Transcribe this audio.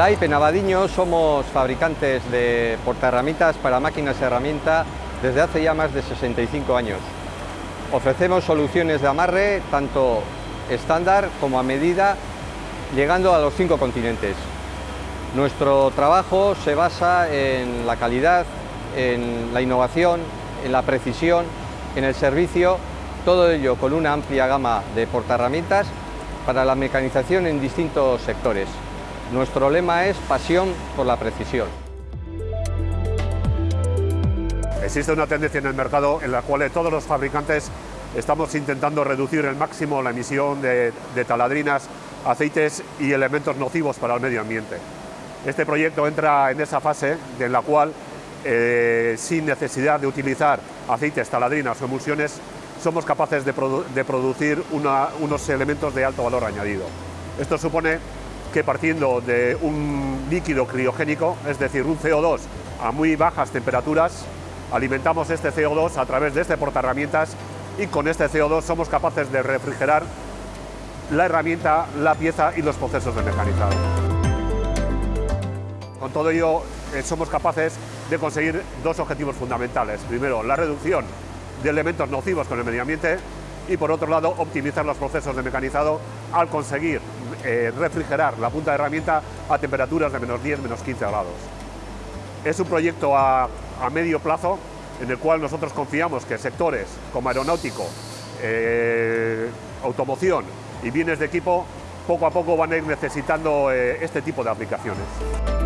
LAIP en Abadiño somos fabricantes de portaherramientas para máquinas y herramientas desde hace ya más de 65 años. Ofrecemos soluciones de amarre tanto estándar como a medida, llegando a los cinco continentes. Nuestro trabajo se basa en la calidad, en la innovación, en la precisión, en el servicio, todo ello con una amplia gama de portaherramientas para la mecanización en distintos sectores. Nuestro lema es pasión por la precisión. Existe una tendencia en el mercado en la cual todos los fabricantes estamos intentando reducir el máximo la emisión de, taladrinas, aceites y elementos nocivos para el medio ambiente. Este proyecto entra en esa fase en la cual, eh, sin necesidad de utilizar aceites, taladrinas o emulsiones, somos capaces de, producir unos elementos de alto valor añadido. Esto supone que partiendo de un líquido criogénico, es decir, un CO2 a muy bajas temperaturas, alimentamos este CO2 a través de este portaherramientas y con este CO2 somos capaces de refrigerar la herramienta, la pieza y los procesos de mecanizado. Con todo ello eh, somos capaces de conseguir dos objetivos fundamentales. Primero, la reducción de elementos nocivos con el medio ambiente y por otro lado optimizar los procesos de mecanizado al conseguir eh, refrigerar la punta de herramienta a temperaturas de menos 10, menos 15 grados. Es un proyecto a, medio plazo en el cual nosotros confiamos que sectores como aeronáutico, eh, automoción y bienes de equipo poco a poco van a ir necesitando este tipo de aplicaciones.